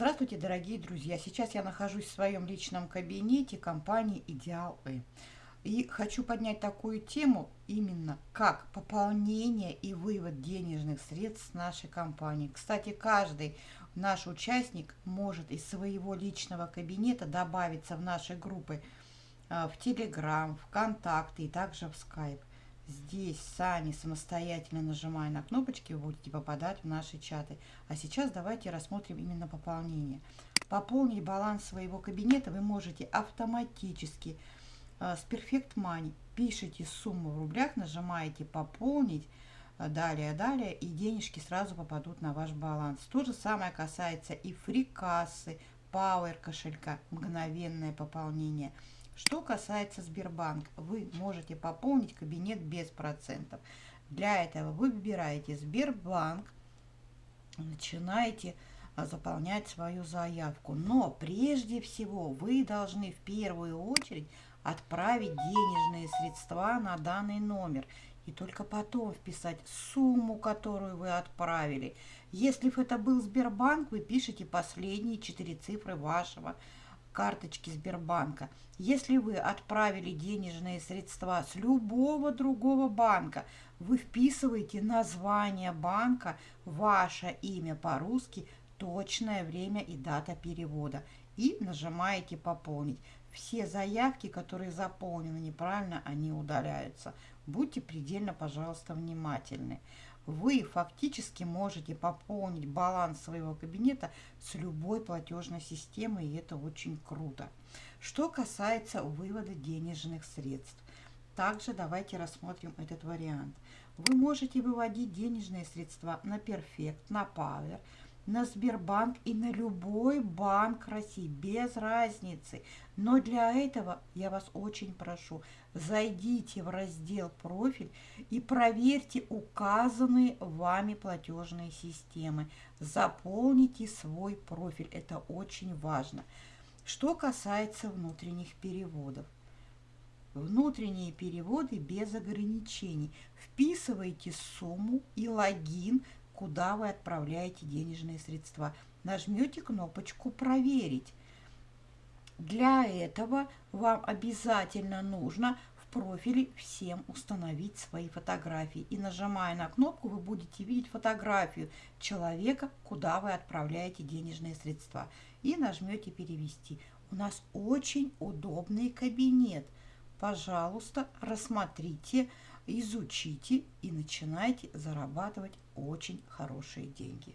Здравствуйте, дорогие друзья! Сейчас я нахожусь в своем личном кабинете компании «Идеал И». И хочу поднять такую тему именно как пополнение и вывод денежных средств с нашей компании. Кстати, каждый наш участник может из своего личного кабинета добавиться в наши группы э, в Телеграм, ВКонтакте и также в Скайп. Здесь сами самостоятельно нажимая на кнопочки, вы будете попадать в наши чаты. А сейчас давайте рассмотрим именно пополнение. Пополнить баланс своего кабинета вы можете автоматически э, с Perfect Money. Пишите сумму в рублях, нажимаете «Пополнить», э, далее, далее, и денежки сразу попадут на ваш баланс. То же самое касается и фрикассы, Power кошелька, мгновенное пополнение – что касается Сбербанк, вы можете пополнить кабинет без процентов. Для этого вы выбираете Сбербанк, начинаете а, заполнять свою заявку. Но прежде всего вы должны в первую очередь отправить денежные средства на данный номер и только потом вписать сумму, которую вы отправили. Если это был Сбербанк, вы пишете последние четыре цифры вашего карточки Сбербанка. Если вы отправили денежные средства с любого другого банка, вы вписываете название банка, ваше имя по-русски, точное время и дата перевода и нажимаете «Пополнить». Все заявки, которые заполнены неправильно, они удаляются. Будьте предельно, пожалуйста, внимательны вы фактически можете пополнить баланс своего кабинета с любой платежной системой, и это очень круто. Что касается вывода денежных средств, также давайте рассмотрим этот вариант. Вы можете выводить денежные средства на Perfect, на Power, на Сбербанк и на любой банк России, без разницы. Но для этого я вас очень прошу, зайдите в раздел «Профиль» и проверьте указанные вами платежные системы. Заполните свой профиль, это очень важно. Что касается внутренних переводов. Внутренние переводы без ограничений. Вписывайте сумму и логин куда вы отправляете денежные средства. Нажмете кнопочку «Проверить». Для этого вам обязательно нужно в профиле всем установить свои фотографии. И нажимая на кнопку, вы будете видеть фотографию человека, куда вы отправляете денежные средства. И нажмете «Перевести». У нас очень удобный кабинет. Пожалуйста, рассмотрите изучите и начинайте зарабатывать очень хорошие деньги.